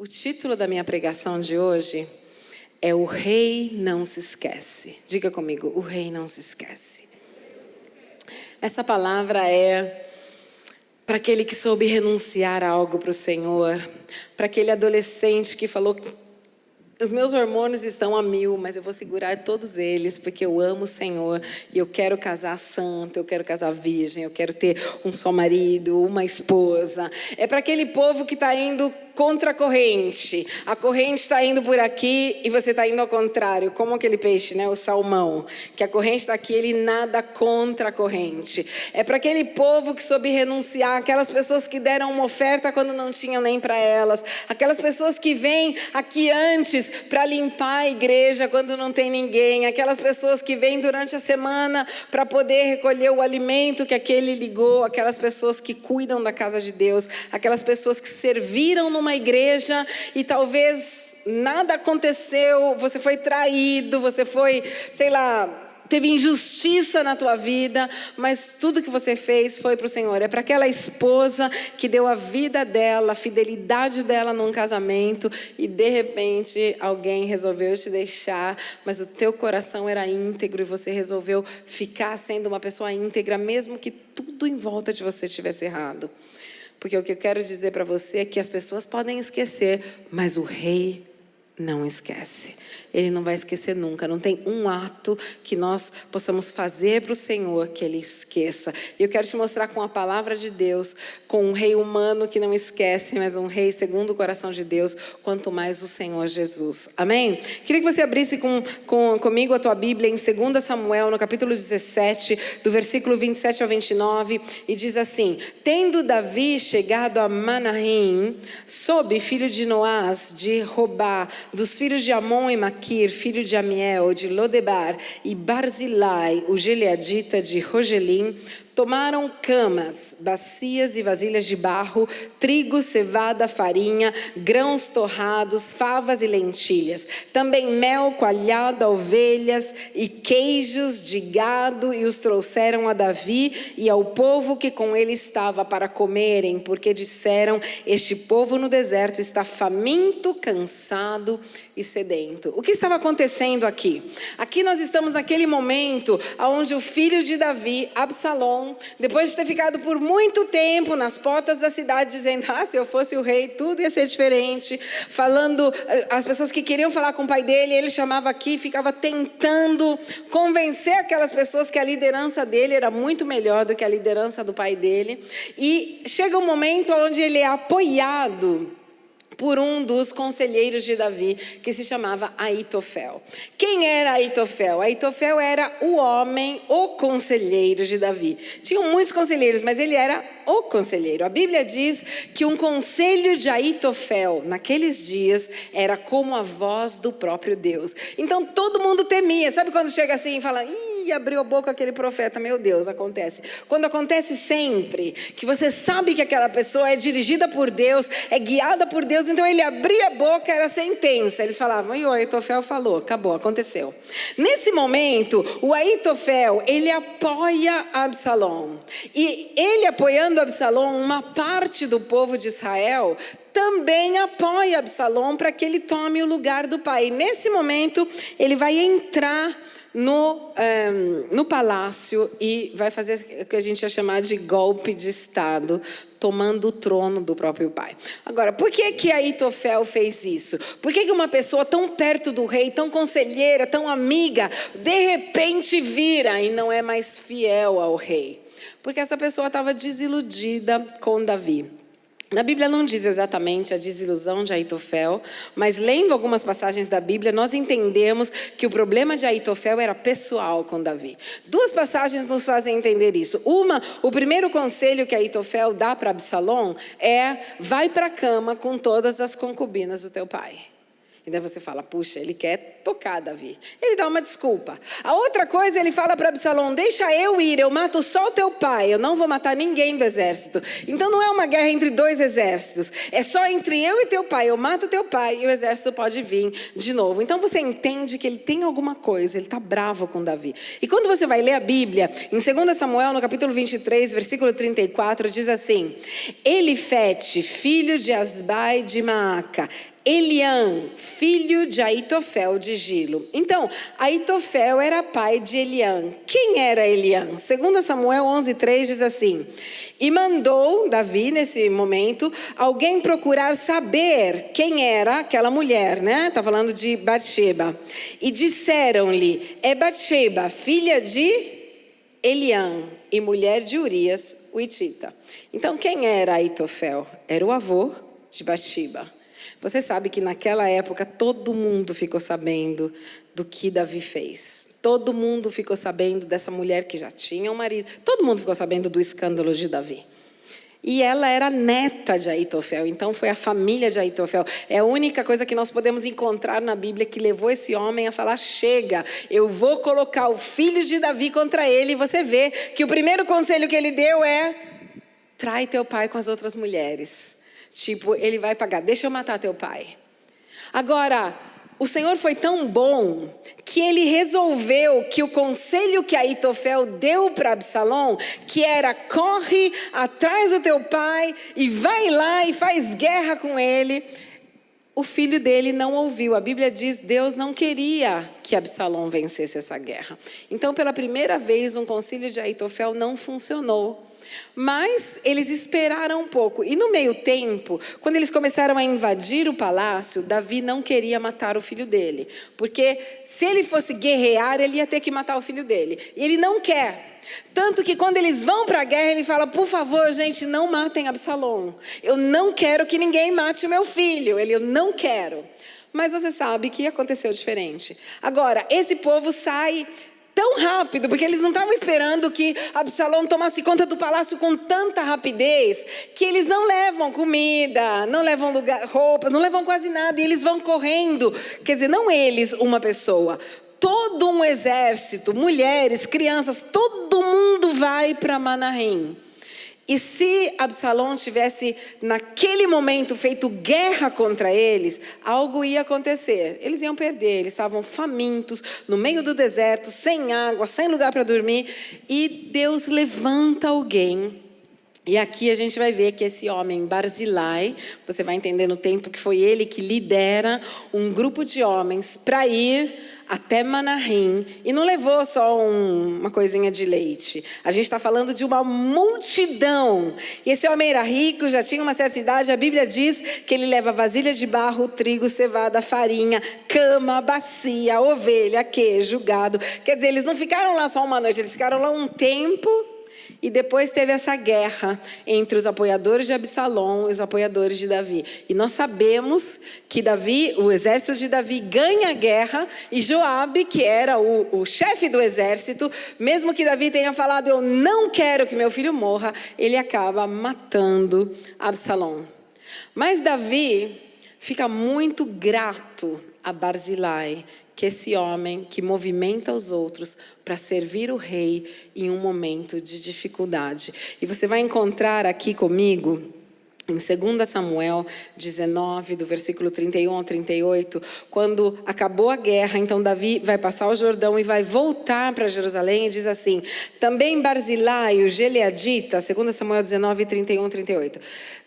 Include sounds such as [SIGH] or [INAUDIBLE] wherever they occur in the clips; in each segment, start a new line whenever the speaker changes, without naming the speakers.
O título da minha pregação de hoje é O Rei Não Se Esquece. Diga comigo, o Rei Não Se Esquece. Essa palavra é para aquele que soube renunciar a algo para o Senhor, para aquele adolescente que falou os meus hormônios estão a mil, mas eu vou segurar todos eles, porque eu amo o Senhor e eu quero casar santo, eu quero casar virgem, eu quero ter um só marido, uma esposa. É para aquele povo que está indo contra a corrente. A corrente está indo por aqui e você está indo ao contrário, como aquele peixe, né? o salmão, que a corrente está aqui, ele nada contra a corrente. É para aquele povo que soube renunciar, aquelas pessoas que deram uma oferta quando não tinham nem para elas, aquelas pessoas que vêm aqui antes para limpar a igreja quando não tem ninguém, aquelas pessoas que vêm durante a semana para poder recolher o alimento que aquele ligou, aquelas pessoas que cuidam da casa de Deus, aquelas pessoas que serviram numa uma igreja e talvez nada aconteceu, você foi traído, você foi, sei lá, teve injustiça na tua vida, mas tudo que você fez foi para o Senhor. É para aquela esposa que deu a vida dela, a fidelidade dela num casamento e de repente alguém resolveu te deixar, mas o teu coração era íntegro e você resolveu ficar sendo uma pessoa íntegra, mesmo que tudo em volta de você estivesse errado. Porque o que eu quero dizer para você é que as pessoas podem esquecer, mas o rei não esquece. Ele não vai esquecer nunca. Não tem um ato que nós possamos fazer para o Senhor que Ele esqueça. E eu quero te mostrar com a palavra de Deus, com um rei humano que não esquece, mas um rei segundo o coração de Deus, quanto mais o Senhor Jesus. Amém? Queria que você abrisse com, com, comigo a tua Bíblia em 2 Samuel, no capítulo 17, do versículo 27 ao 29, e diz assim: Tendo Davi chegado a Manaim, sob filho de Noás, de Robá, dos filhos de Amon e Maquir, filho de Amiel, de Lodebar, e Barzilai, o Gileadita de Rogelim, Tomaram camas, bacias e vasilhas de barro, trigo, cevada, farinha, grãos torrados, favas e lentilhas. Também mel coalhado, ovelhas e queijos de gado, e os trouxeram a Davi e ao povo que com ele estava para comerem, porque disseram: Este povo no deserto está faminto, cansado e sedento. O que estava acontecendo aqui? Aqui nós estamos naquele momento onde o filho de Davi, Absalom, depois de ter ficado por muito tempo nas portas da cidade, dizendo: Ah, se eu fosse o rei, tudo ia ser diferente. Falando, eh, as pessoas que queriam falar com o pai dele, ele chamava aqui, ficava tentando convencer aquelas pessoas que a liderança dele era muito melhor do que a liderança do pai dele. E chega um momento onde ele é apoiado por um dos conselheiros de Davi, que se chamava Aitofel. Quem era Aitofel? Aitofel era o homem, o conselheiro de Davi. Tinham muitos conselheiros, mas ele era o conselheiro. A Bíblia diz que um conselho de Aitofel, naqueles dias, era como a voz do próprio Deus. Então todo mundo temia. Sabe quando chega assim e fala, Ih, abriu a boca aquele profeta, meu Deus, acontece. Quando acontece sempre, que você sabe que aquela pessoa é dirigida por Deus, é guiada por Deus, então ele abria a boca, era sentença. Eles falavam, e o Aitofel falou, acabou, aconteceu. Nesse momento, o Aitofel, ele apoia Absalom. E ele apoiando Absalom, uma parte do povo de Israel também apoia Absalom para que ele tome o lugar do pai. Nesse momento, ele vai entrar no, um, ehm, no palácio e vai fazer o que a gente ia chamar de golpe de Estado, tomando o trono do próprio pai. Agora, por que que Aitofel fez isso? Por que, que uma pessoa tão perto do rei, tão conselheira, tão amiga, de repente vira e não é mais fiel ao rei? Porque essa pessoa estava desiludida com Davi. Na Bíblia não diz exatamente a desilusão de Aitofel, mas lendo algumas passagens da Bíblia, nós entendemos que o problema de Aitofel era pessoal com Davi. Duas passagens nos fazem entender isso. Uma, o primeiro conselho que Aitofel dá para Absalom é: vai para a cama com todas as concubinas do teu pai. E daí você fala, puxa, ele quer tocar Davi. Ele dá uma desculpa. A outra coisa, ele fala para Absalão: deixa eu ir, eu mato só o teu pai, eu não vou matar ninguém do exército. Então não é uma guerra entre dois exércitos, é só entre eu e teu pai. Eu mato teu pai e o exército pode vir de novo. Então você entende que ele tem alguma coisa, ele está bravo com Davi. E quando você vai ler a Bíblia, em 2 Samuel, no capítulo 23, versículo 34, diz assim: Elifete, filho de Asbai de Maaca, Eliã, filho de Aitofel de Gilo. Então, Aitofel era pai de Eliã. Quem era Eliã? Segundo Samuel 11:3 diz assim: "E mandou Davi nesse momento alguém procurar saber quem era aquela mulher, né? Tá falando de Batseba. E disseram-lhe: É Batseba, filha de Eliã e mulher de Urias, o Itita. Então, quem era Aitofel? Era o avô de Batseba. Você sabe que naquela época todo mundo ficou sabendo do que Davi fez. Todo mundo ficou sabendo dessa mulher que já tinha um marido. Todo mundo ficou sabendo do escândalo de Davi. E ela era neta de Aitofel, então foi a família de Aitofel. É a única coisa que nós podemos encontrar na Bíblia que levou esse homem a falar: chega, eu vou colocar o filho de Davi contra ele. E você vê que o primeiro conselho que ele deu é: trai teu pai com as outras mulheres. Tipo, ele vai pagar, deixa eu matar teu pai. Agora, o Senhor foi tão bom que ele resolveu que o conselho que Aitofel deu para Absalão, que era corre atrás do teu pai e vai lá e faz guerra com ele, o filho dele não ouviu. A Bíblia diz: Deus não queria que Absalão vencesse essa guerra. Então, pela primeira vez, um conselho de Aitofel não funcionou. Mas eles esperaram um pouco. E no meio tempo, quando eles começaram a invadir o palácio, Davi não queria matar o filho dele. Porque se ele fosse guerrear, ele ia ter que matar o filho dele. E ele não quer. Tanto que quando eles vão para a guerra, ele fala: Por favor, gente, não matem Absalom. Eu não quero que ninguém mate o meu filho. Ele, eu não quero. Mas você sabe que aconteceu diferente. Agora, esse povo sai tão rápido, porque eles não estavam esperando que Absalão tomasse conta do palácio com tanta rapidez, que eles não levam comida, não levam lugar, roupa, não levam quase nada, e eles vão correndo. Quer dizer, não eles, uma pessoa, todo um exército, mulheres, crianças, todo mundo vai para Manarim. E se Absalão tivesse, naquele momento, feito guerra contra eles, algo ia acontecer. Eles iam perder, eles estavam famintos, no meio do deserto, sem água, sem lugar para dormir. E Deus levanta alguém. E aqui a gente vai ver que esse homem, Barzilai, você vai entender no tempo que foi ele que lidera um grupo de homens para ir até Manahim e não levou só um, uma coisinha de leite. A gente está falando de uma multidão. E esse homem era rico, já tinha uma certa idade. A Bíblia diz que ele leva vasilha de barro, trigo, cevada, farinha, cama, bacia, ovelha, queijo, gado. Quer dizer, eles não ficaram lá só uma noite, eles ficaram lá um tempo e depois teve essa guerra entre os apoiadores de Absalom e os apoiadores de Davi. E nós sabemos que Davi, o exército de Davi ganha a guerra e Joabe, que era o, o chefe do exército, mesmo que Davi tenha falado eu não quero que meu filho morra, ele acaba matando Absalom. Mas Davi fica muito grato a Barzilai que esse homem que movimenta os outros para servir o rei em um momento de dificuldade. E você vai encontrar aqui comigo em 2 Samuel 19, do versículo 31 ao 38, quando acabou a guerra, então Davi vai passar o Jordão e vai voltar para Jerusalém e diz assim: Também Barzilai, o Geleadita, 2 Samuel 19, 31 38.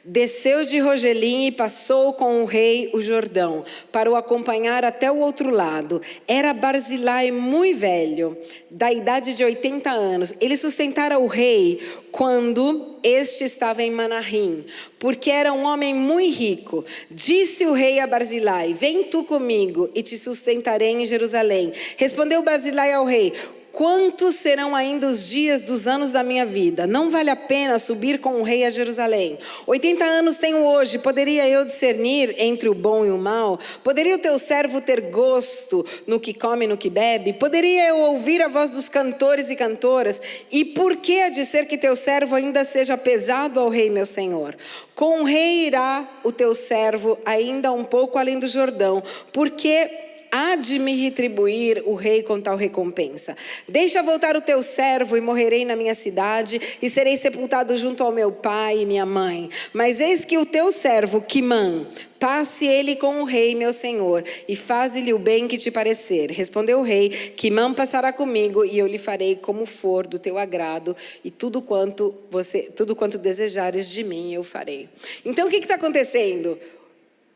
Desceu de Rogelim e passou com o rei o Jordão, para o acompanhar até o outro lado. Era Barzilai muito velho, da idade de 80 anos. Ele sustentara o rei quando este estava em Manahim, porque era um homem muito rico. Disse o rei a Barzilai: Vem tu comigo e te sustentarei em Jerusalém. Respondeu Barzilai ao rei: Quantos serão ainda os dias dos anos da minha vida? Não vale a pena subir com o rei a Jerusalém. 80 anos tenho hoje, poderia eu discernir entre o bom e o mal? Poderia o teu servo ter gosto no que come e no que bebe? Poderia eu ouvir a voz dos cantores e cantoras? E por que há de ser que teu servo ainda seja pesado ao rei, meu senhor? Com o rei irá o teu servo ainda um pouco além do Jordão, porque há de me retribuir o rei com tal recompensa. Deixa voltar o teu servo e morrerei na minha cidade e serei sepultado junto ao meu pai e minha mãe. Mas eis que o teu servo, Quimã, Passe ele com o rei, meu senhor, e faze-lhe o bem que te parecer. Respondeu o rei: Quimã passará comigo, e eu lhe farei como for do teu agrado, e tudo quanto você, tudo quanto desejares de mim, eu farei. Então o que está acontecendo?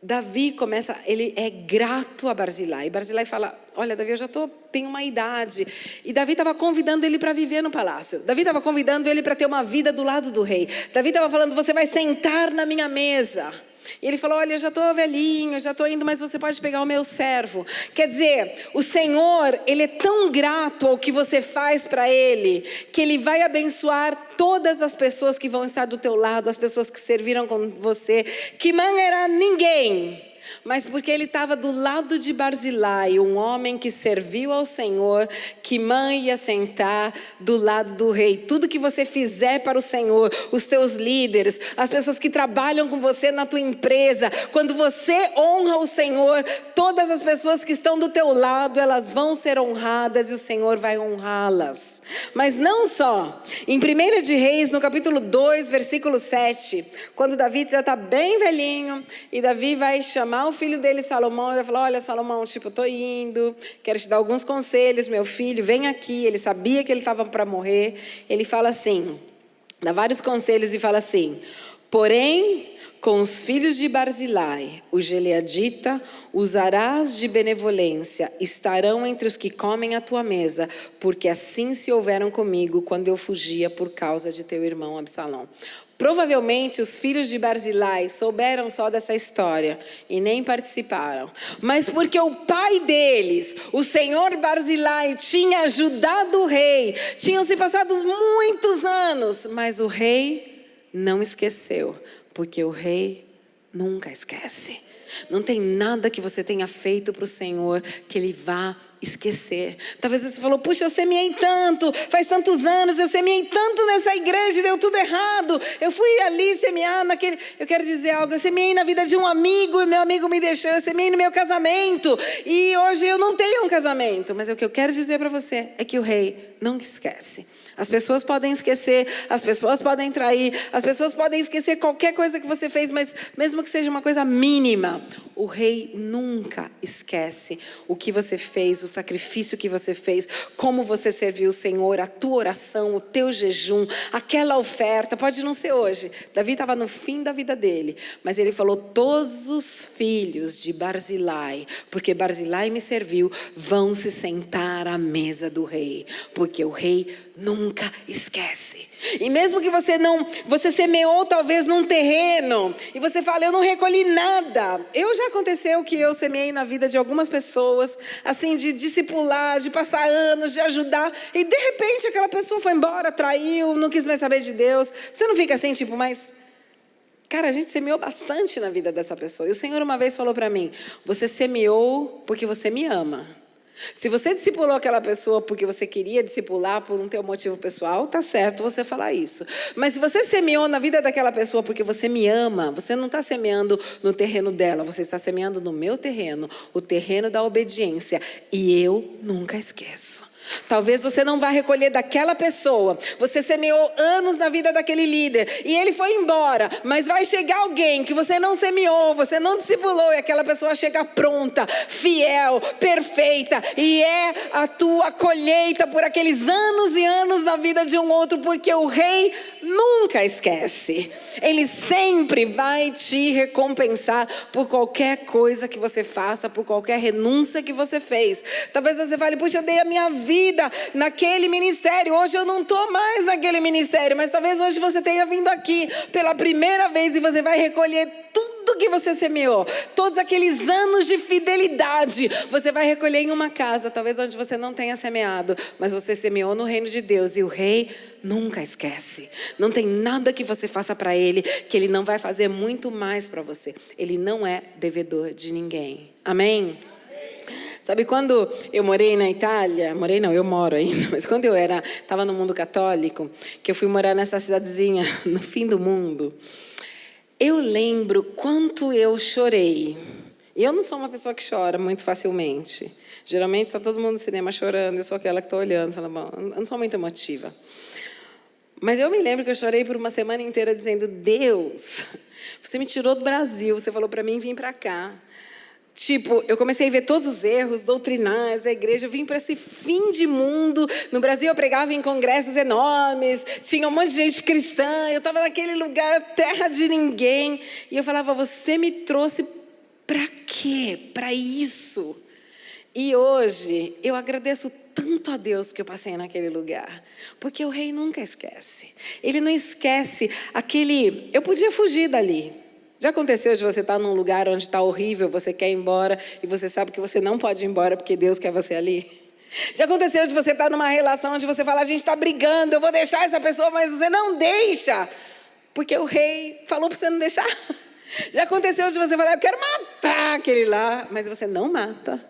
Davi começa, ele é grato a Barzilai. E Barzilai fala: Olha, Davi, eu já tô, tenho uma idade. E Davi estava convidando ele para viver no palácio. Davi estava convidando ele para ter uma vida do lado do rei. Davi estava falando: Você vai sentar na minha mesa. E ele falou: Olha, já estou velhinho, já estou indo, mas você pode pegar o meu servo. Quer dizer, o Senhor, Ele é tão grato ao que você faz para Ele, que Ele vai abençoar todas as pessoas que vão estar do teu lado, as pessoas que serviram com você. Que mãe era ninguém mas porque ele estava do lado de Barzilai, um homem que serviu ao Senhor, que mãe ia sentar do lado do rei. Tudo que você fizer para o Senhor, os teus líderes, as pessoas que trabalham com você na tua empresa, quando você honra o Senhor, todas as pessoas que estão do teu lado, elas vão ser honradas e o Senhor vai honrá-las. Mas não só. Em 1 de Reis, no capítulo 2, versículo 7, quando Davi já está bem velhinho e Davi vai chamar o filho dele, Salomão, ele falou: Olha, Salomão, tipo, estou indo, quero te dar alguns conselhos, meu filho, vem aqui. Ele sabia que ele estava para morrer. Ele fala assim: dá vários conselhos e fala assim: Porém, com os filhos de Barzilai, o Geleadita, usarás de benevolência, estarão entre os que comem a tua mesa, porque assim se houveram comigo quando eu fugia por causa de teu irmão Absalão. Provavelmente os filhos de Barzilai souberam só dessa história e nem participaram. Mas porque o pai deles, o senhor Barzilai, tinha ajudado o rei. Tinham se passado muitos anos, mas o rei não esqueceu, porque o rei nunca esquece. Não tem nada que você tenha feito para o Senhor que Ele vá esquecer. Talvez você falou, puxa, eu semeei tanto, faz tantos anos, eu semeei tanto nessa igreja e deu tudo errado. Eu fui ali semear naquele. Eu quero dizer algo, eu semeei na vida de um amigo e meu amigo me deixou, eu semeei no meu casamento e hoje eu não tenho um casamento. Mas o que eu quero dizer para você é que o rei nunca esquece. As pessoas podem esquecer, as pessoas podem trair, as pessoas podem esquecer qualquer coisa que você fez, mas mesmo que seja uma coisa mínima, o rei nunca esquece o que você fez, o sacrifício que você fez, como você serviu o Senhor, a tua oração, o teu jejum, aquela oferta. Pode não ser hoje. Davi estava no fim da vida dele, mas ele falou: Todos os filhos de Barzilai, porque Barzilai me serviu, vão se sentar à mesa do rei, porque o rei nunca esquece. E mesmo que você não, você semeou talvez num terreno e você fala, eu não recolhi nada. Eu já aconteceu que eu semeei na vida de algumas pessoas, assim, de discipular, de passar anos, de ajudar, e de repente aquela pessoa foi embora, traiu, não quis mais saber de Deus. Você não fica assim, tipo, mas. Cara, a gente semeou bastante na vida dessa pessoa. E o Senhor uma vez falou para mim: Você semeou porque você me ama. Se você discipulou aquela pessoa porque você queria discipular por um teu motivo pessoal, tá certo você falar isso. Mas se você semeou na vida daquela pessoa porque você me ama, você não está semeando no terreno dela, você está semeando no meu terreno, o terreno da obediência. E eu nunca esqueço. Talvez você não vá recolher daquela pessoa. Você semeou anos na vida daquele líder e ele foi embora, mas vai chegar alguém que você não semeou, você não discipulou e aquela pessoa chega pronta, fiel, perfeita e é a tua colheita por aqueles anos e anos na vida de um outro, porque o rei nunca esquece. Ele sempre vai te recompensar por qualquer coisa que você faça, por qualquer renúncia que você fez. Talvez você fale, puxa, eu dei a minha vida naquele ministério, hoje eu não estou mais naquele ministério, mas talvez hoje você tenha vindo aqui pela primeira vez e você vai recolher tudo tudo que você semeou, todos aqueles anos de fidelidade, você vai recolher em uma casa, talvez onde você não tenha semeado, mas você semeou no reino de Deus e o rei nunca esquece. Não tem nada que você faça para ele que ele não vai fazer muito mais para você. Ele não é devedor de ninguém. Amém? Sabe quando eu morei na Itália, morei não, eu moro ainda, [LAUGHS] mas quando eu era, estava no mundo católico, que eu fui morar nessa cidadezinha [LAUGHS] no fim do mundo, eu lembro quanto eu chorei. E eu não sou uma pessoa que chora muito facilmente. Geralmente está todo mundo no cinema chorando, eu sou aquela que está olhando, fala, bom, eu não sou muito emotiva. Mas eu me lembro que eu chorei por uma semana inteira dizendo: Deus, você me tirou do Brasil, você falou para mim vir para cá. Tipo, eu comecei a ver todos os erros doutrinais da igreja. Eu vim para esse fim de mundo. No Brasil, eu pregava em congressos enormes. Tinha um monte de gente cristã. Eu estava naquele lugar, terra de ninguém. E eu falava: Você me trouxe para quê? Para isso. E hoje, eu agradeço tanto a Deus que eu passei naquele lugar. Porque o rei nunca esquece. Ele não esquece aquele. Eu podia fugir dali. Já aconteceu de você estar num lugar onde está horrível, você quer ir embora e você sabe que você não pode ir embora porque Deus quer você ali? Já aconteceu de você estar numa relação onde você fala, a gente está brigando, eu vou deixar essa pessoa, mas você não deixa, porque o rei falou para você não deixar. [LAUGHS] Já aconteceu de você falar, eu quero matar aquele lá, mas você não mata,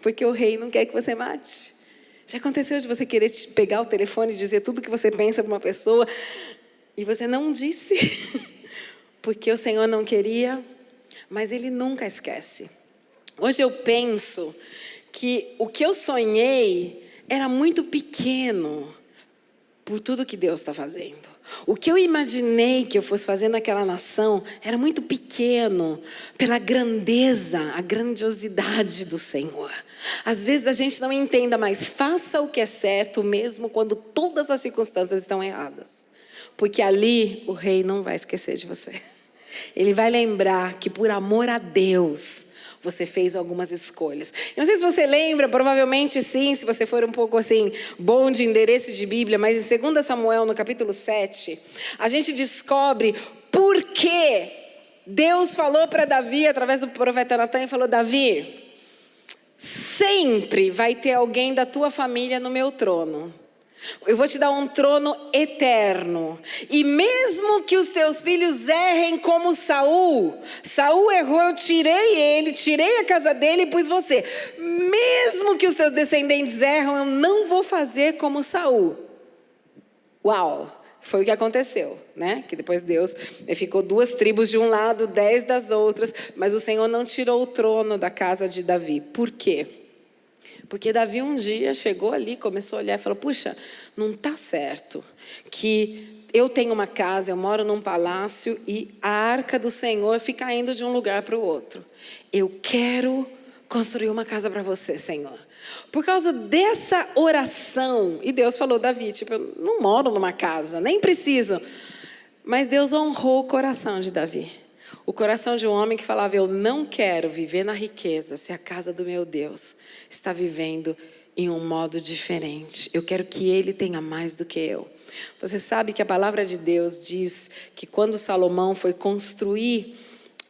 porque o rei não quer que você mate. Já aconteceu de você querer pegar o telefone e dizer tudo que você pensa para uma pessoa e você não disse. [LAUGHS] porque o Senhor não queria, mas Ele nunca esquece. Hoje eu penso que o que eu sonhei era muito pequeno por tudo que Deus está fazendo. O que eu imaginei que eu fosse fazer naquela nação era muito pequeno pela grandeza, a grandiosidade do Senhor. Às vezes a gente não entenda, mas faça o que é certo mesmo quando todas as circunstâncias estão erradas. Porque ali o rei não vai esquecer de você. Ele vai lembrar que por amor a Deus, você fez algumas escolhas. Eu não sei se você lembra, provavelmente sim, se você for um pouco assim, bom de endereço de Bíblia, mas em 2 Samuel, no capítulo 7, a gente descobre por que Deus falou para Davi, através do profeta Natan, e falou: Davi, sempre vai ter alguém da tua família no meu trono. Eu vou te dar um trono eterno. E mesmo que os teus filhos errem como Saul, Saul errou, eu tirei ele, tirei a casa dele e pus você. Mesmo que os teus descendentes erram, eu não vou fazer como Saul. Uau! Foi o que aconteceu, né? Que depois Deus ficou duas tribos de um lado, dez das outras, mas o Senhor não tirou o trono da casa de Davi. Por quê? Porque Davi um dia chegou ali, começou a olhar e falou: Puxa, não está certo que eu tenho uma casa, eu moro num palácio e a arca do Senhor fica indo de um lugar para o outro. Eu quero construir uma casa para você, Senhor. Por causa dessa oração, e Deus falou, Davi, tipo, eu não moro numa casa, nem preciso. Mas Deus honrou o coração de Davi. O coração de um homem que falava: Eu não quero viver na riqueza se a casa do meu Deus está vivendo em um modo diferente. Eu quero que ele tenha mais do que eu. Você sabe que a palavra de Deus diz que quando Salomão foi construir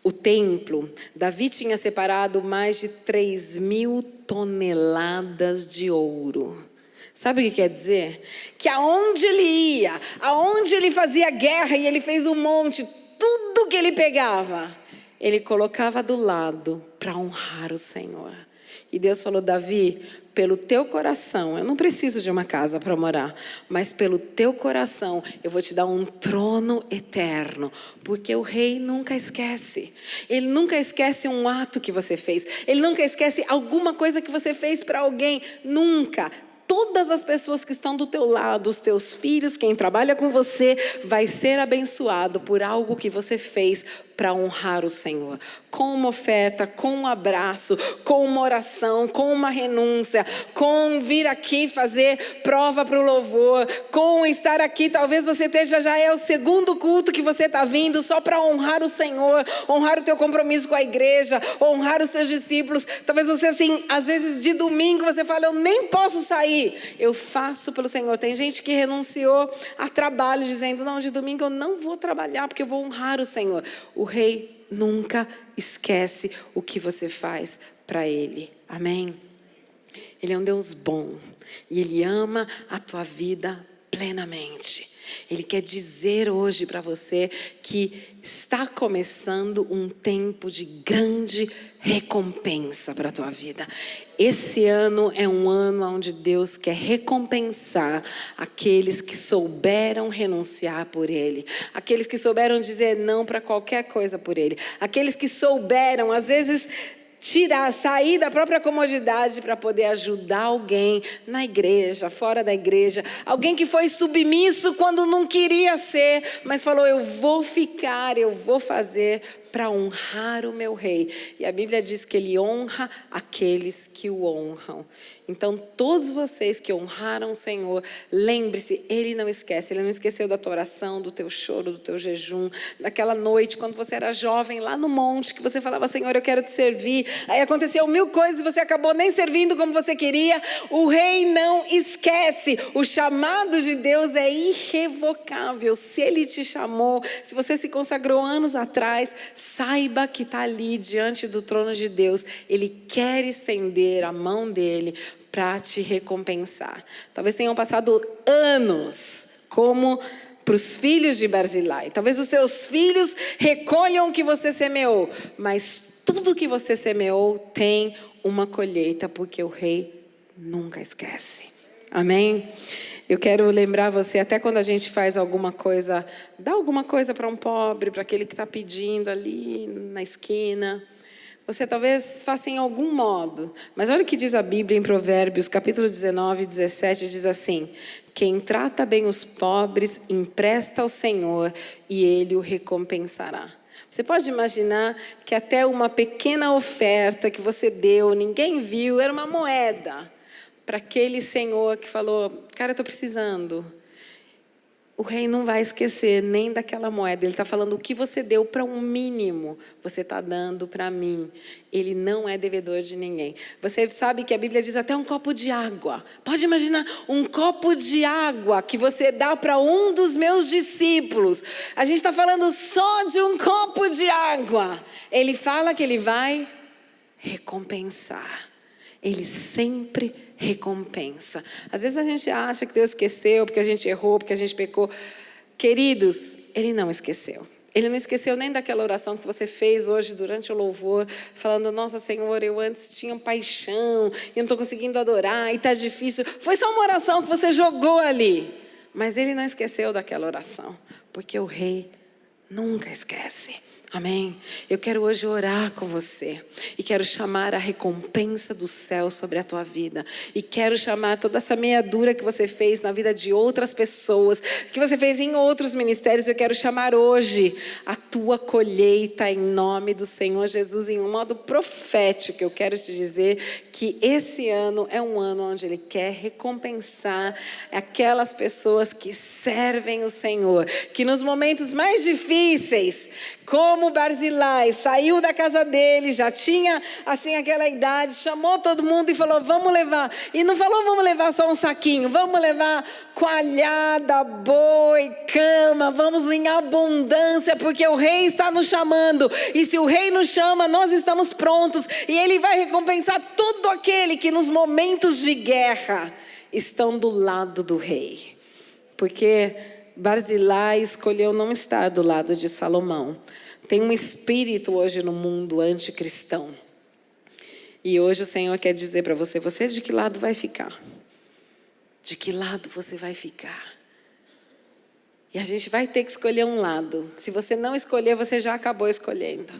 o templo, Davi tinha separado mais de 3 mil toneladas de ouro. Sabe o que quer dizer? Que aonde ele ia, aonde ele fazia guerra e ele fez um monte, tudo que ele pegava, ele colocava do lado para honrar o Senhor. E Deus falou: Davi, pelo teu coração, eu não preciso de uma casa para morar, mas pelo teu coração eu vou te dar um trono eterno, porque o rei nunca esquece. Ele nunca esquece um ato que você fez, ele nunca esquece alguma coisa que você fez para alguém, nunca todas as pessoas que estão do teu lado, os teus filhos, quem trabalha com você, vai ser abençoado por algo que você fez para honrar o Senhor. Com uma oferta, com um abraço, com uma oração, com uma renúncia, com vir aqui fazer prova para o louvor, com estar aqui. Talvez você esteja já é o segundo culto que você está vindo só para honrar o Senhor, honrar o teu compromisso com a igreja, honrar os seus discípulos. Talvez você, assim, às vezes de domingo você fala, eu nem posso sair, eu faço pelo Senhor. Tem gente que renunciou a trabalho, dizendo, não, de domingo eu não vou trabalhar porque eu vou honrar o Senhor. O rei nunca esquece o que você faz para Ele. Amém? Ele é um Deus bom e Ele ama a tua vida plenamente. Ele quer dizer hoje para você que está começando um tempo de grande recompensa para a tua vida. Esse ano é um ano onde Deus quer recompensar aqueles que souberam renunciar por Ele, aqueles que souberam dizer não para qualquer coisa por Ele, aqueles que souberam, às vezes, tirar, sair da própria comodidade para poder ajudar alguém na igreja, fora da igreja, alguém que foi submisso quando não queria ser, mas falou: Eu vou ficar, eu vou fazer para honrar o meu rei. E a Bíblia diz que ele honra aqueles que o honram. Então, todos vocês que honraram o Senhor, lembre-se, Ele não esquece. Ele não esqueceu da tua oração, do teu choro, do teu jejum, daquela noite, quando você era jovem, lá no monte, que você falava, Senhor, eu quero te servir. Aí aconteceu mil coisas e você acabou nem servindo como você queria. O rei não esquece. O chamado de Deus é irrevogável. Se Ele te chamou, se você se consagrou anos atrás, saiba que está ali diante do trono de Deus. Ele quer estender a mão dele para te recompensar. Talvez tenham passado anos como para os filhos de Barzilai. Talvez os teus filhos recolham o que você semeou, mas tudo que você semeou tem uma colheita, porque o rei nunca esquece. Amém? Eu quero lembrar você, até quando a gente faz alguma coisa, dá alguma coisa para um pobre, para aquele que está pedindo ali na esquina. Você talvez faça em algum modo. Mas olha o que diz a Bíblia em Provérbios, capítulo 19, 17, diz assim: Quem trata bem os pobres, empresta ao Senhor e ele o recompensará. Você pode imaginar que até uma pequena oferta que você deu, ninguém viu, era uma moeda para aquele senhor que falou: Cara, eu estou precisando o rei não vai esquecer nem daquela moeda. Ele está falando o que você deu para um mínimo, você está dando para mim. Ele não é devedor de ninguém. Você sabe que a Bíblia diz até um copo de água. Pode imaginar um copo de água que você dá para um dos meus discípulos. A gente está falando só de um copo de água. Ele fala que ele vai recompensar. Ele sempre recompensa. Às vezes a gente acha que Deus esqueceu porque a gente errou, porque a gente pecou. Queridos, Ele não esqueceu. Ele não esqueceu nem daquela oração que você fez hoje durante o louvor, falando: Nossa Senhor, eu antes tinha paixão e não estou conseguindo adorar e está difícil. Foi só uma oração que você jogou ali. Mas ele não esqueceu daquela oração, porque o rei nunca esquece. Amém? Eu quero hoje orar com você e quero chamar a recompensa do céu sobre a tua vida e quero chamar toda essa meia-dura que você fez na vida de outras pessoas, que você fez em outros ministérios, eu quero chamar hoje a tua colheita em nome do Senhor Jesus em um modo profético. Eu quero te dizer que esse ano é um ano onde ele quer recompensar aquelas pessoas que servem o Senhor, que nos momentos mais difíceis, como Barzilai saiu da casa dele, já tinha assim aquela idade, chamou todo mundo e falou: "Vamos levar". E não falou: "Vamos levar só um saquinho, vamos levar coalhada, boi, cama, vamos em abundância, porque o rei está nos chamando. E se o rei nos chama, nós estamos prontos e ele vai recompensar todo aquele que nos momentos de guerra estão do lado do rei. Porque Barzilai escolheu não estar do lado de Salomão. Tem um espírito hoje no mundo anticristão. E hoje o Senhor quer dizer para você: você de que lado vai ficar? De que lado você vai ficar? E a gente vai ter que escolher um lado. Se você não escolher, você já acabou escolhendo.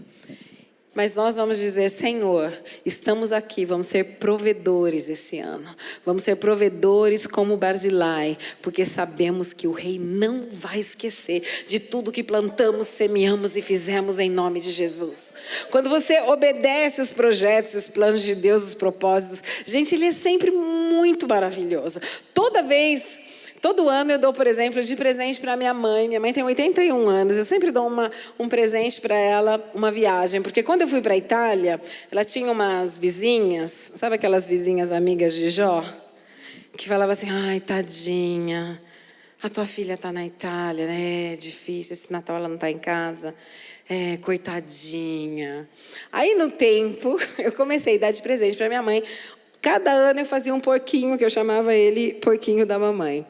Mas nós vamos dizer, Senhor, estamos aqui, vamos ser provedores esse ano. Vamos ser provedores como Barzilai, porque sabemos que o rei não vai esquecer de tudo que plantamos, semeamos e fizemos em nome de Jesus. Quando você obedece os projetos, os planos de Deus, os propósitos, gente, ele é sempre muito maravilhoso. Toda vez Todo ano eu dou, por exemplo, de presente para minha mãe. Minha mãe tem 81 anos. Eu sempre dou uma, um presente para ela, uma viagem. Porque quando eu fui para a Itália, ela tinha umas vizinhas, sabe aquelas vizinhas amigas de Jó? Que falava assim: ai, tadinha, a tua filha está na Itália, né? É difícil, esse Natal ela não está em casa. É, coitadinha. Aí no tempo, [LAUGHS] eu comecei a dar de presente para minha mãe. Cada ano eu fazia um porquinho, que eu chamava ele porquinho da mamãe.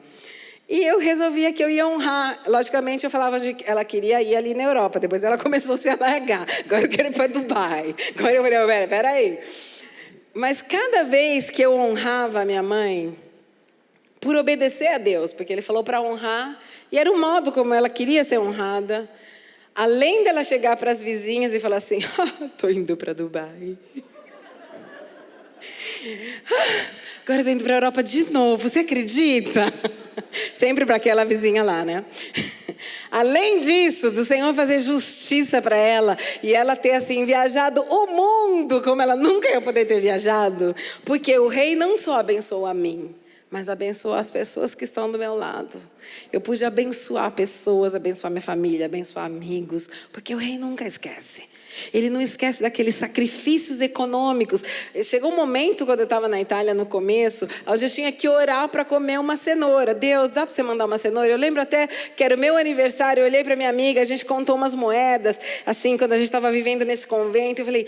E eu resolvia que eu ia honrar. Logicamente, eu falava que ela queria ir ali na Europa. Depois ela [LAUGHS] começou a se alargar. Agora eu quero ir para Dubai. Agora eu falei, pera, peraí. Mas cada vez que eu honrava a minha mãe, por obedecer a Deus, porque ele falou para honrar, e era o modo como ela queria ser honrada, além dela chegar para as vizinhas e falar assim: [LAUGHS] estou indo para Dubai. [LAUGHS] Agora estou indo para a Europa de novo, você acredita? [LAUGHS] Sempre para aquela vizinha lá, né? [LAUGHS] Além disso, do Senhor fazer justiça para ela e ela ter assim viajado o mundo como ela nunca ia poder ter viajado, porque o rei não só abençoou a mim, mas abençoou as pessoas que estão do meu lado. Eu pude abençoar pessoas, abençoar minha família, abençoar amigos, porque o rei nunca esquece. Ele não esquece daqueles sacrifícios econômicos. Chegou um momento, quando eu estava na Itália no começo, onde eu tinha que orar para comer uma cenoura. Deus, dá para você mandar uma cenoura? Eu lembro até que era o meu aniversário, eu olhei para minha amiga, a gente contou umas moedas, assim, quando a gente estava vivendo nesse convento. Eu falei,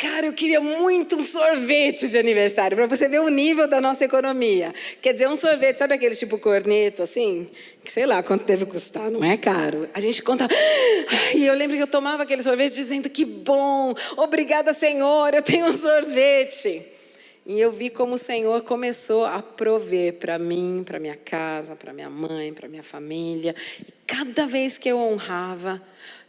Cara, eu queria muito um sorvete de aniversário, para você ver o nível da nossa economia. Quer dizer, um sorvete, sabe aquele tipo corneto, assim? Que sei lá quanto deve custar, não é caro. A gente conta. E eu lembro que eu tomava aquele sorvete dizendo: que bom, obrigada, Senhor, eu tenho um sorvete. E eu vi como o Senhor começou a prover para mim, para minha casa, para minha mãe, para minha família. E cada vez que eu honrava,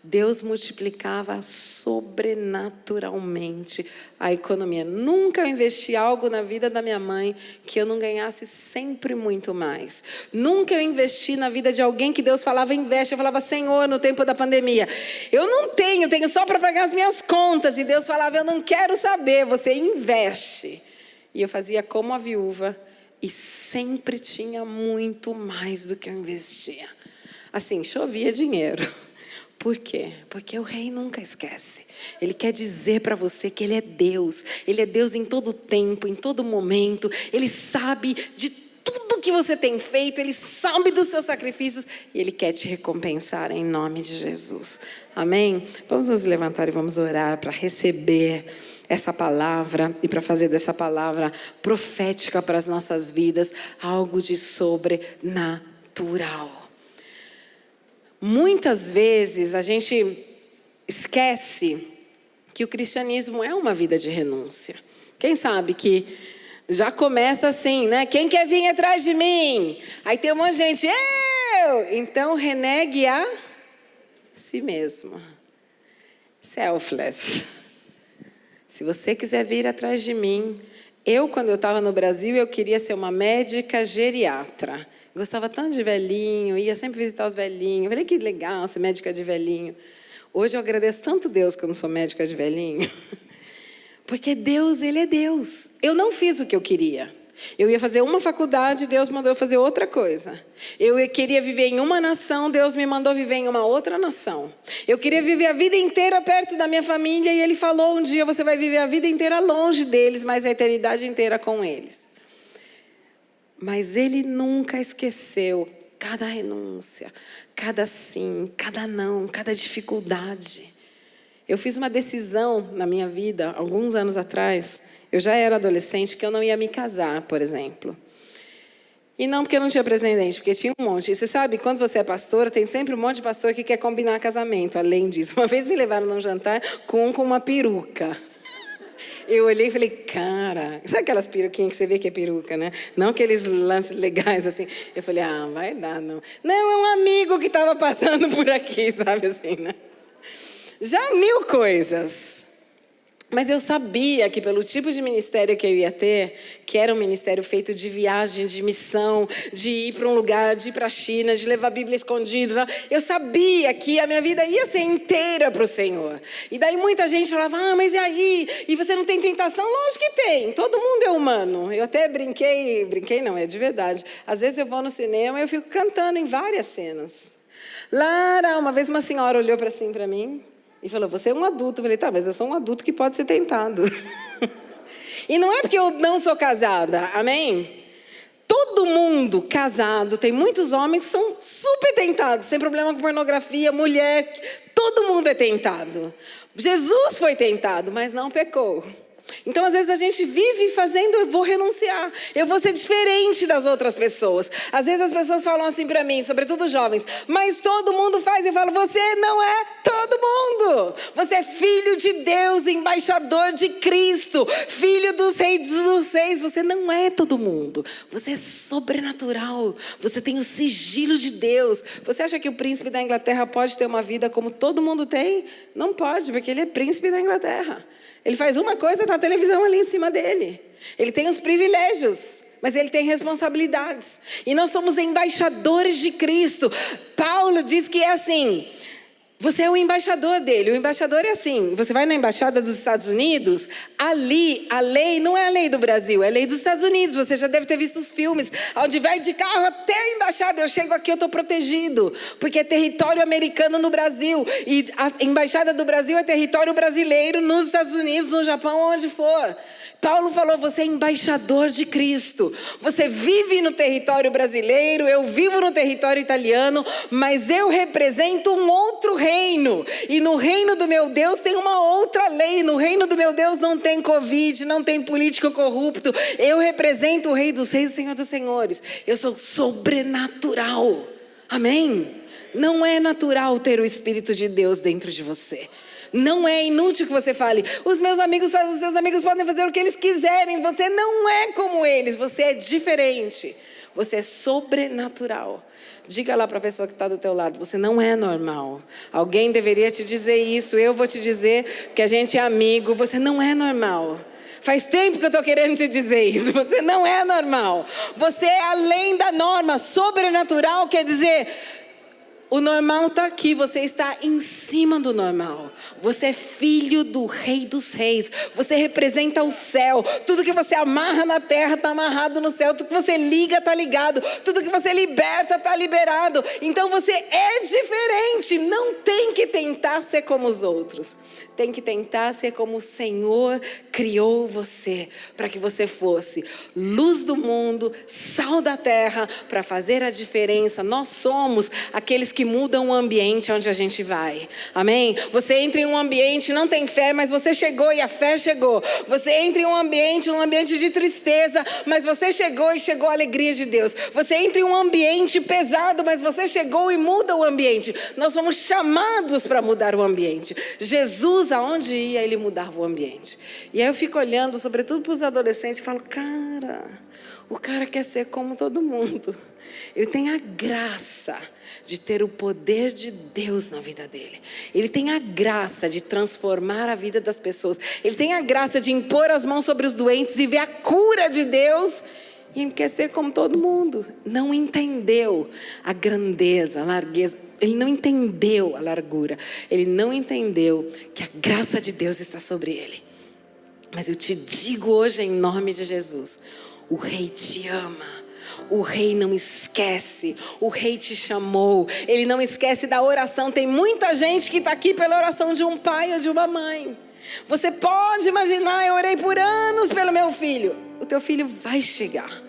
Deus multiplicava sobrenaturalmente a economia. Nunca eu investi algo na vida da minha mãe que eu não ganhasse sempre muito mais. Nunca eu investi na vida de alguém que Deus falava investe. Eu falava, Senhor, no tempo da pandemia, eu não tenho, tenho só para pagar as minhas contas. E Deus falava, eu não quero saber, você investe. E eu fazia como a viúva e sempre tinha muito mais do que eu investia. Assim, chovia dinheiro. Por quê? Porque o rei nunca esquece. Ele quer dizer para você que ele é Deus. Ele é Deus em todo tempo, em todo momento. Ele sabe de tudo que você tem feito, ele sabe dos seus sacrifícios e ele quer te recompensar em nome de Jesus. Amém? Vamos nos levantar e vamos orar para receber essa palavra e para fazer dessa palavra profética para as nossas vidas algo de sobrenatural. Muitas vezes a gente esquece que o cristianismo é uma vida de renúncia. Quem sabe que já começa assim, né? Quem quer vir atrás de mim? Aí tem um monte de gente, eu! Então renegue a si mesmo. Selfless. Se você quiser vir atrás de mim, eu, quando eu estava no Brasil, eu queria ser uma médica geriatra. Gostava tanto de velhinho, ia sempre visitar os velhinhos. Falei, que legal ser médica de velhinho. Hoje eu agradeço tanto Deus que eu não sou médica de velhinho. [LAUGHS] Porque Deus, Ele é Deus. Eu não fiz o que eu queria. Eu ia fazer uma faculdade, Deus mandou eu fazer outra coisa. Eu queria viver em uma nação, Deus me mandou viver em uma outra nação. Eu queria viver a vida inteira perto da minha família e Ele falou um dia: você vai viver a vida inteira longe deles, mas a eternidade inteira com eles. Mas ele nunca esqueceu cada renúncia, cada sim, cada não, cada dificuldade. Eu fiz uma decisão na minha vida, alguns anos atrás, eu já era adolescente, que eu não ia me casar, por exemplo. E não porque eu não tinha pretendente, porque tinha um monte. E você sabe, quando você é pastora, tem sempre um monte de pastor que quer combinar casamento, além disso. Uma vez me levaram num jantar com um com uma peruca. Eu olhei e falei, cara, sabe aquelas peruquinhas que você vê que é peruca, né? Não aqueles lances legais assim. Eu falei, ah, vai dar, não. Não, é um amigo que estava passando por aqui, [LAUGHS] sabe assim, né? Já mil coisas. Mas eu sabia que pelo tipo de ministério que eu ia ter, que era um ministério feito de viagem, de missão, de ir para um lugar, de ir para a China, de levar a Bíblia escondida, eu sabia que a minha vida ia ser inteira para o Senhor. E daí muita gente falava, ah, mas e aí? E você não tem tentação? Lógico que tem, todo mundo é humano. Eu até brinquei, brinquei não, é de verdade. Às vezes eu vou no cinema e eu fico cantando em várias cenas. Lara, uma vez uma senhora olhou para assim para mim, e falou: Você é um adulto. Eu falei: Tá, mas eu sou um adulto que pode ser tentado. [LAUGHS] e não é porque eu não sou casada, amém? todo mundo casado, tem muitos homens que são super tentados, sem problema com pornografia, mulher, todo mundo é tentado. Jesus foi tentado, mas não pecou. Então, às vezes, a gente vive fazendo, eu vou renunciar, eu vou ser diferente das outras pessoas. Às vezes, as pessoas falam assim para mim, sobretudo jovens, mas todo mundo faz. Eu falo, você não é todo mundo. Você é filho de Deus, embaixador de Cristo, filho dos reis dos reis. Você não é todo mundo. Você é sobrenatural. Você tem o sigilo de Deus. Você acha que o príncipe da Inglaterra pode ter uma vida como todo mundo tem? Não pode, porque ele é príncipe da Inglaterra. Ele faz uma coisa na televisão ali em cima dele. Ele tem os privilégios, mas ele tem responsabilidades. E nós somos embaixadores de Cristo. Paulo diz que é assim: você é o embaixador dele. O embaixador é assim: você vai na embaixada dos Estados Unidos, ali a lei não é a lei do Brasil, é a lei dos Estados Unidos. Você já deve ter visto os filmes, onde vai de carro até a embaixada. Eu chego aqui, eu estou protegido, porque é território americano no Brasil. E a embaixada do Brasil é território brasileiro nos Estados Unidos, no Japão, onde for. Paulo falou: você é embaixador de Cristo. Você vive no território brasileiro, eu vivo no território italiano, mas eu represento um outro reino. E no reino do meu Deus tem uma outra lei. No reino do meu Deus não tem Covid, não tem político corrupto. Eu represento o Rei dos Reis, o Senhor dos Senhores. Eu sou sobrenatural. Amém? Não é natural ter o Espírito de Deus dentro de você. Não é inútil que você fale, os meus amigos fazem, os seus amigos podem fazer o que eles quiserem. Você não é como eles, você é diferente. Você é sobrenatural. Diga lá para a pessoa que está do teu lado, você não é normal. Alguém deveria te dizer isso, eu vou te dizer que a gente é amigo, você não é normal. Faz tempo que eu estou querendo te dizer isso. [LAUGHS] Você não é normal. Você é além da norma. Sobrenatural quer dizer o normal está aqui, você está em cima do normal. Você é filho do Rei dos Reis. Você representa o céu. Tudo que você amarra na terra está amarrado no céu. Tudo que você liga está ligado. Tudo que você liberta está liberado. Então você é diferente. Não tem que tentar ser como os outros tem que tentar ser como o Senhor criou você, para que você fosse luz do mundo, sal da terra, para fazer a diferença. Nós somos aqueles que mudam o ambiente onde a gente vai. Amém? Você entra em um ambiente, não tem fé, mas você chegou e a fé chegou. Você entra em um ambiente, um ambiente de tristeza, mas você chegou e chegou a alegria de Deus. Você entra em um ambiente pesado, mas você chegou e muda o ambiente. Nós somos chamados para mudar o ambiente. Jesus Aonde ia, ele mudava o ambiente. E aí eu fico olhando, sobretudo para os adolescentes, e falo: cara, o cara quer ser como todo mundo. Ele tem a graça de ter o poder de Deus na vida dele. Ele tem a graça de transformar a vida das pessoas. Ele tem a graça de impor as mãos sobre os doentes e ver a cura de Deus. E ele quer ser como todo mundo. Não entendeu a grandeza, a largueza ele não entendeu a largura, ele não entendeu que a graça de Deus está sobre ele. Mas eu te digo hoje, em nome de Jesus: o Rei te ama. O rei não esquece, o rei te chamou, ele não esquece da oração. Tem muita gente que está aqui pela oração de um pai ou de uma mãe. Você pode imaginar, eu orei por anos pelo meu filho. O teu filho vai chegar,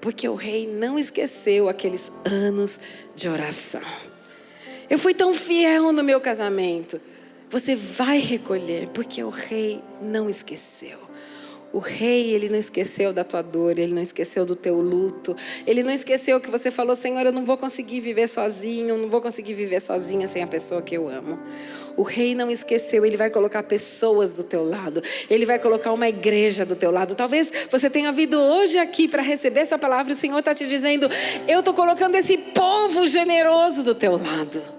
porque o rei não esqueceu aqueles anos de oração. Eu fui tão fiel no meu casamento. Você vai recolher, porque o rei não esqueceu. O rei, ele não esqueceu da tua dor, ele não esqueceu do teu luto, ele não esqueceu que você falou: Senhor, eu não vou conseguir viver sozinho, não vou conseguir viver sozinha sem a pessoa que eu amo. O rei não esqueceu, ele vai colocar pessoas do teu lado, ele vai colocar uma igreja do teu lado. Talvez você tenha vindo hoje aqui para receber essa palavra, o Senhor está te dizendo: Eu estou colocando esse povo generoso do teu lado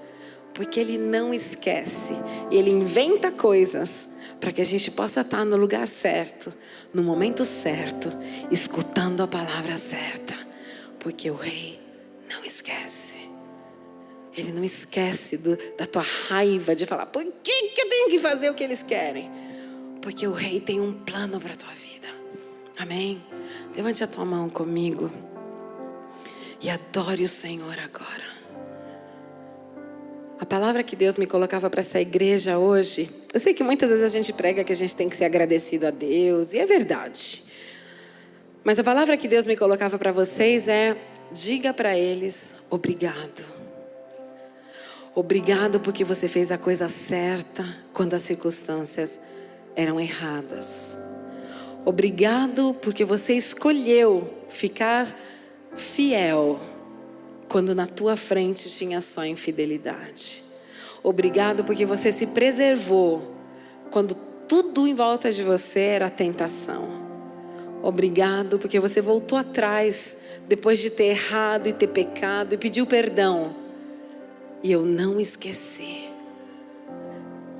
porque Ele não esquece. Ele inventa coisas para que a gente possa estar no lugar certo, no momento certo, escutando a palavra certa. Porque o Rei não esquece. Ele não esquece do, da tua raiva de falar: por que, que eu tenho que fazer o que eles querem? Porque o Rei tem um plano para a tua vida. Amém? Levante a tua mão comigo e adore o Senhor agora. A palavra que Deus me colocava para essa igreja hoje, eu sei que muitas vezes a gente prega que a gente tem que ser agradecido a Deus, e é verdade. Mas a palavra que Deus me colocava para vocês é: diga para eles obrigado. Obrigado porque você fez a coisa certa quando as circunstâncias eram erradas. Obrigado porque você escolheu ficar fiel quando na tua frente tinha só infidelidade. Obrigado porque você se preservou quando tudo em volta de você era tentação. Obrigado porque você voltou atrás depois de ter errado e ter pecado e pediu perdão. E eu não esqueci.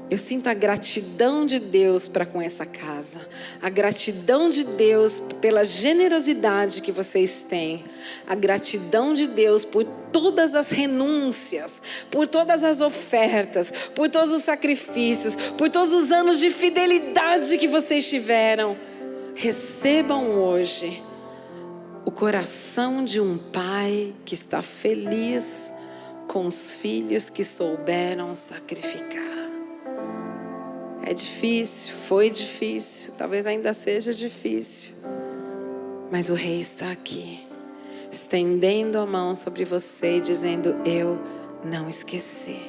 Eu sinto a gratidão de Deus para com essa casa, a gratidão de Deus pela generosidade que vocês têm, a gratidão de Deus por todas as renúncias, por todas as ofertas, por todos os sacrifícios, por todos os anos de fidelidade que vocês tiveram. Recebam hoje o coração de um pai que está feliz com os filhos que souberam sacrificar. É difícil, foi difícil, talvez ainda seja difícil, mas o Rei está aqui, estendendo a mão sobre você e dizendo: Eu não esqueci.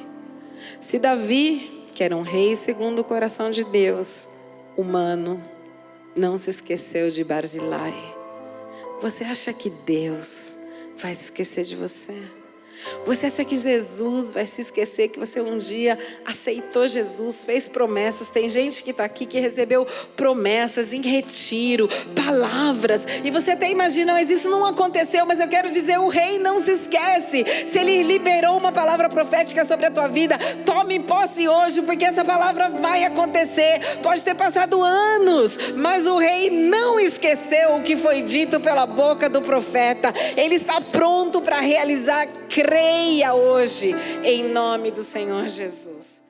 Se Davi, que era um rei segundo o coração de Deus, humano, não se esqueceu de Barzilai, você acha que Deus vai se esquecer de você? Você acha que Jesus vai se esquecer que você um dia aceitou Jesus, fez promessas? Tem gente que está aqui que recebeu promessas em retiro, palavras, e você até imagina, mas isso não aconteceu. Mas eu quero dizer: o rei não se esquece. Se ele liberou uma palavra profética sobre a tua vida, tome posse hoje, porque essa palavra vai acontecer. Pode ter passado anos, mas o rei não esqueceu o que foi dito pela boca do profeta. Ele está pronto para realizar creia hoje, em nome do Senhor Jesus.